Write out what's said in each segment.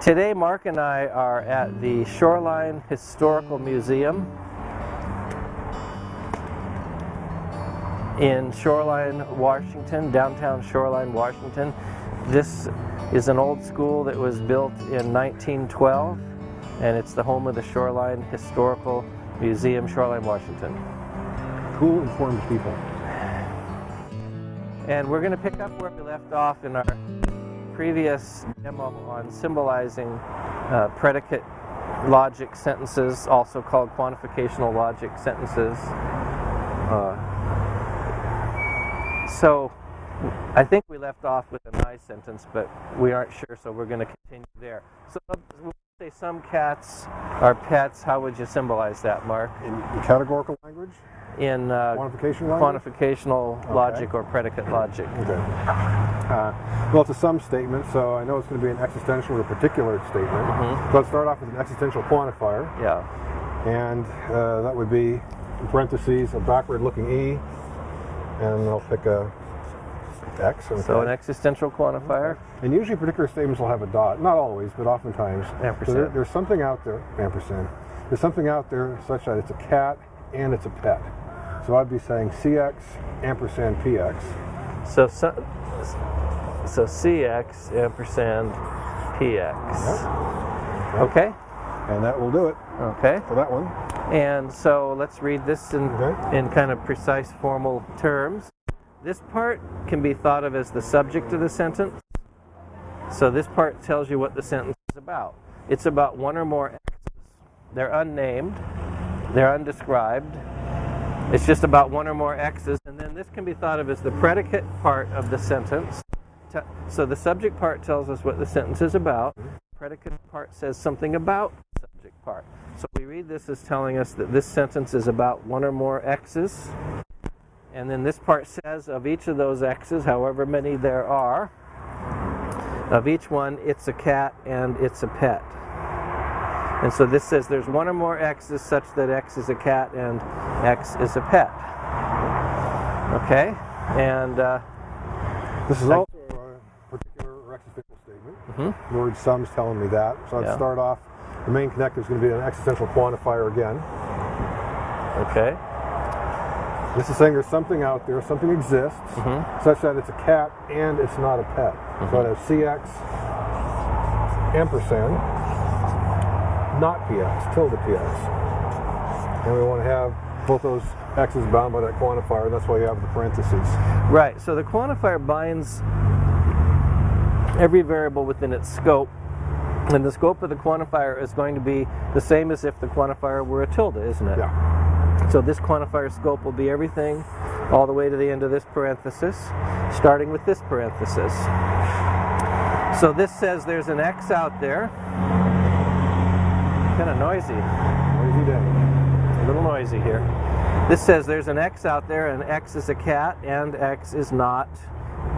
Today, Mark and I are at the Shoreline Historical Museum in Shoreline, Washington, downtown Shoreline, Washington. This is an old school that was built in 1912 and it's the home of the Shoreline Historical Museum, Shoreline, Washington. Cool, informed people. And we're going to pick up where we left off in our previous demo on symbolizing uh, predicate logic sentences, also called quantificational logic sentences. Uh, so I think we left off with a nice sentence, but we aren't sure, so we're going to continue there. So we'll say some cats are pets. How would you symbolize that, Mark? In, in categorical language? In uh, quantificational okay. logic or predicate logic. Okay. Uh, well, it's a sum statement, so I know it's going to be an existential or a particular statement. Mm -hmm. So let's start off with an existential quantifier. Yeah. And uh, that would be, in parentheses, a backward-looking E, and I'll pick a X. Okay. So an existential quantifier. And usually particular statements will have a dot. Not always, but oftentimes. Ampersand. So there, there's something out there, ampersand. There's something out there such that it's a cat and it's a pet. So I'd be saying CX ampersand PX. So, so, so CX ampersand PX. Yep. Okay. And that will do it. Okay. For that one. And so let's read this in, okay. in kind of precise formal terms. This part can be thought of as the subject of the sentence. So this part tells you what the sentence is about. It's about one or more X's. They're unnamed, they're undescribed. It's just about one or more X's, and then this can be thought of as the predicate part of the sentence. So the subject part tells us what the sentence is about. Predicate part says something about the subject part. So we read this as telling us that this sentence is about one or more X's. And then this part says of each of those x's, however many there are, of each one, it's a cat and it's a pet. And so this says there's one or more x's such that x is a cat and x is a pet. Okay? And uh, this is also a particular existential statement. Mm -hmm. The word sum's telling me that. So I'd yeah. start off, the main connector is going to be an existential quantifier again. Okay. This is saying there's something out there, something exists, mm -hmm. such that it's a cat and it's not a pet. Mm -hmm. So it has CX ampersand, not PX, tilde PX. And we want to have both those x's bound by that quantifier, and that's why you have the parentheses. Right, so the quantifier binds every variable within its scope and the scope of the quantifier is going to be the same as if the quantifier were a tilde, isn't it? Yeah. So this quantifier scope will be everything all the way to the end of this parenthesis, starting with this parenthesis. So this says there's an X out there. Kind of noisy. Noisy day. A little noisy here. This says there's an X out there and X is a cat and X is not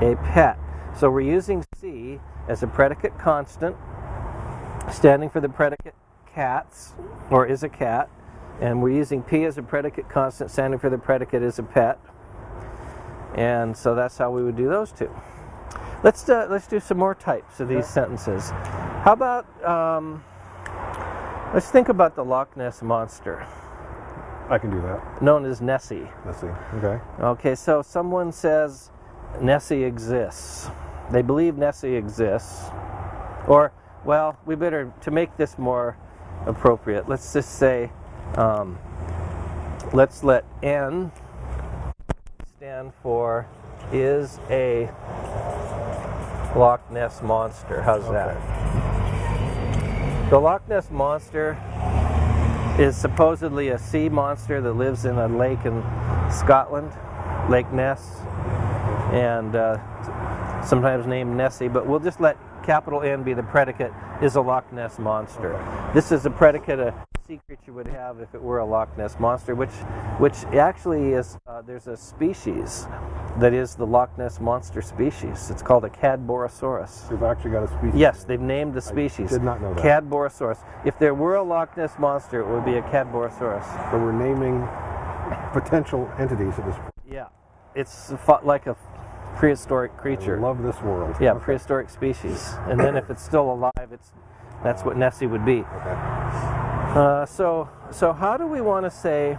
a pet. So we're using C as a predicate constant, standing for the predicate cats, or is a cat, and we're using P as a predicate constant, standing for the predicate is a pet. And so that's how we would do those two. Let's do, uh, let's do some more types of these sentences. How about, um, let's think about the Loch Ness Monster. I can do that. Known as Nessie. Nessie, okay. Okay, so someone says Nessie exists. They believe Nessie exists. Or, well, we better, to make this more appropriate, let's just say um, let's let N stand for is a Loch Ness Monster. How's okay. that? The Loch Ness Monster is supposedly a sea monster that lives in a lake in Scotland, Lake Ness, and uh, sometimes named Nessie, but we'll just let capital N be the predicate, is a Loch Ness Monster. This is a predicate, a sea creature would have if it were a Loch Ness monster, which which actually is uh, there's a species that is the Loch Ness monster species. It's called a Cadborosaurus. They've actually got a species. Yes, they've named the species. I did not know that. Cadborosaurus. If there were a Loch Ness monster, it would be a Cadborosaurus. So we're naming potential entities at this point. Yeah, it's like a prehistoric creature. I love this world. Yeah, okay. prehistoric species. And then if it's still alive, it's That's what Nessie would be. Okay. Uh, so, so how do we want to say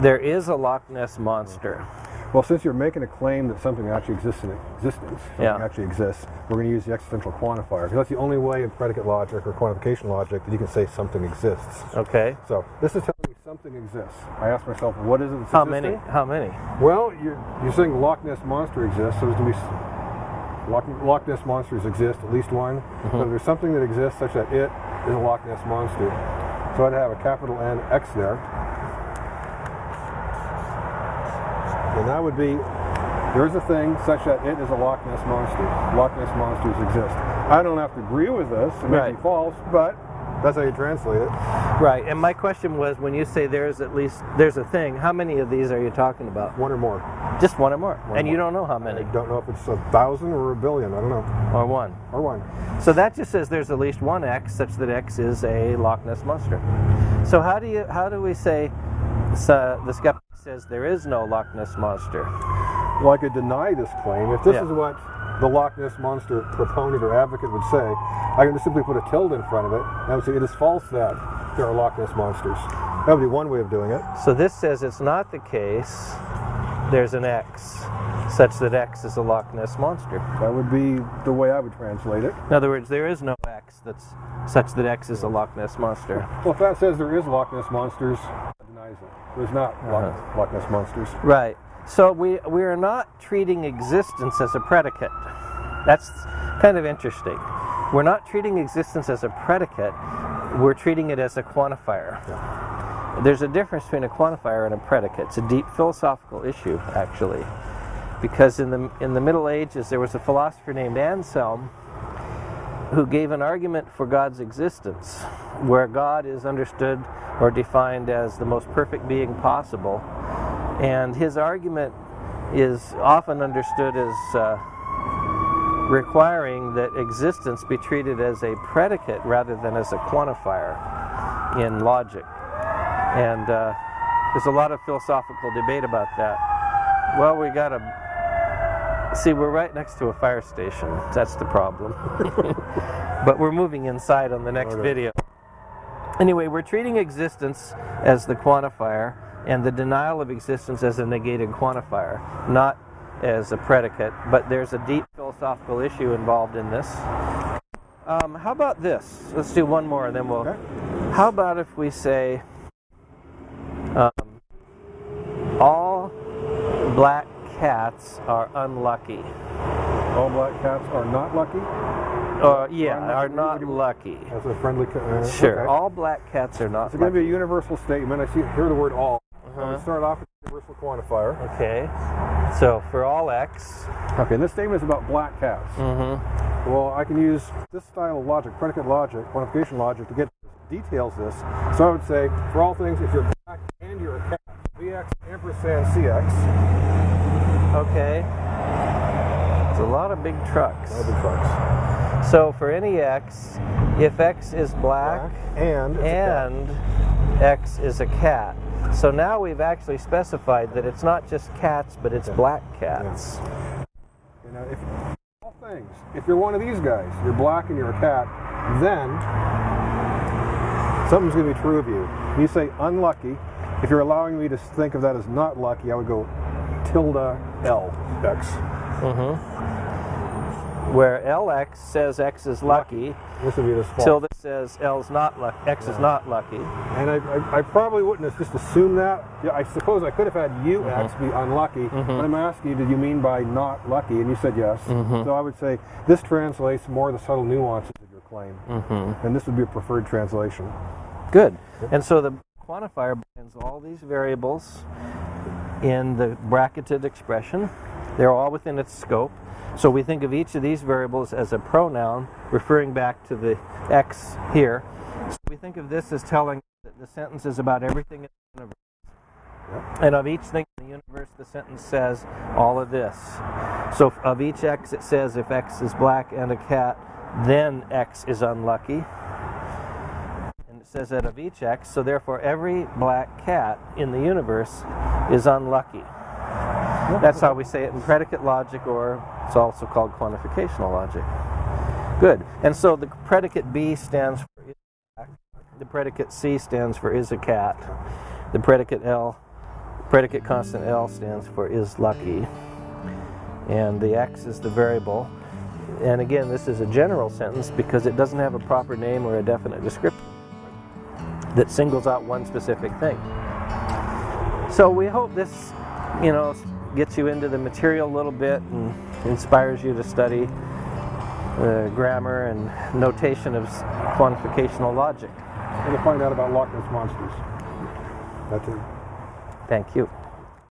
there is a Loch Ness monster? Well, since you're making a claim that something actually exists in existence, something Yeah. actually exists, we're going to use the existential quantifier because that's the only way in predicate logic or quantification logic that you can say something exists. Okay. So this is telling me something exists. I ask myself, what is it? How existing? many? How many? Well, you're, you're saying Loch Ness monster exists, so there's going to be Loch, Loch Ness monsters exist, at least one. Mm-hmm. So there's something that exists such that it is a Loch Ness monster. So I'd have a capital N X there. And that would be there is a thing such that it is a Loch Ness monster. Loch Ness monsters exist. I don't have to agree with this, it may Right. be false, but that's how you translate it. Right. And my question was, when you say there's at least there's a thing, how many of these are you talking about? One or more. Just one or more. One and you more. don't know how many. I don't know if it's a thousand or a billion. I don't know. or one. Or one. So that just says there's at least one X, such that X is a Loch Ness monster. So how do you how do we say so the skeptic says there is no Loch Ness monster? Well, I could deny this claim. If this Yeah. is what the Loch Ness Monster proponent or advocate would say, I can just simply put a tilde in front of it, and I would say it is false that there are Loch Ness Monsters. That would be one way of doing it. So this says it's not the case. There's an X, such that X is a Loch Ness monster. That would be the way I would translate it. In other words, there is no X that's such that X is a Loch Ness monster. Well, if that says there is Loch Ness Monsters, it. There's not Loch, Uh-huh. Loch Ness Monsters. Right. So we we are not treating existence as a predicate. That's kind of interesting. We're not treating existence as a predicate. We're treating it as a quantifier. There's a difference between a quantifier and a predicate. It's a deep philosophical issue, actually, because in the in the Middle Ages there was a philosopher named Anselm who gave an argument for God's existence, where God is understood or defined as the most perfect being possible. And his argument is often understood as uh, requiring that existence be treated as a predicate rather than as a quantifier in logic. And uh, there's a lot of philosophical debate about that. Well, we got to see, we're right next to a fire station. That's the problem. but we're moving inside on the next video. Anyway, we're treating existence as the quantifier and the denial of existence as a negated quantifier, not as a predicate. But there's a deep philosophical issue involved in this. Um, how about this? Let's do one more and then we'll. Okay. How about if we say um, all black cats are unlucky? All black cats are not lucky. Or, yeah, are not lucky. That's a friendly. Uh, Sure, okay. all black cats are not It's going to be a universal statement. I see hear the word all. I'm going Uh-huh. to start off with the universal quantifier. Okay, so for all x, Okay, and this statement is about black cats. mm-hmm. Well, I can use this style of logic, predicate logic, quantification logic, to get details this. So I would say, for all things, if you're black and you're a cat, Bx ampersand Cx, okay. It's a lot of big trucks. other trucks, So for any x, if x is black, black and it's a cat. and x is a cat. So now we've actually specified that it's not just cats, but it's Yeah. black cats. You know, if all things, if you're one of these guys, you're black and you're a cat, then something's going to be true of you. You say unlucky. If you're allowing me to think of that as not lucky, I would go tilde L X. Mm-hmm. Where lx says x is lucky, This would be this false. tilde says l's not lucky, x is not lucky. And I, I, I probably wouldn't have just assumed that. Yeah, I suppose I could have had UX mm-hmm. be unlucky, mm-hmm. but I'm asking you, did you mean by not lucky? And you said yes. So I would say this translates more of the subtle nuances of your claim. And this would be a preferred translation. Good. And so the quantifier binds all these variables in the bracketed expression. They're all within its scope. So we think of each of these variables as a pronoun referring back to the x here. So we think of this as telling that the sentence is about everything in the universe. And of each thing in the universe, the sentence says all of this. So of each x, it says if x is black and a cat, then x is unlucky. Says that of each x, so therefore every black cat in the universe is unlucky. That's how we say it in predicate logic, or it's also called quantificational logic. Good. And so the predicate B stands for is cat. the predicate C stands for is a cat. The predicate L, predicate constant L stands for is lucky. And the X is the variable. And again, this is a general sentence because it doesn't have a proper name or a definite description that singles out one specific thing. So we hope this, you know, gets you into the material a little bit and inspires you to study uh, grammar and notation of quantificational logic. And to find out about Loch Ness monsters. That's it. Thank you.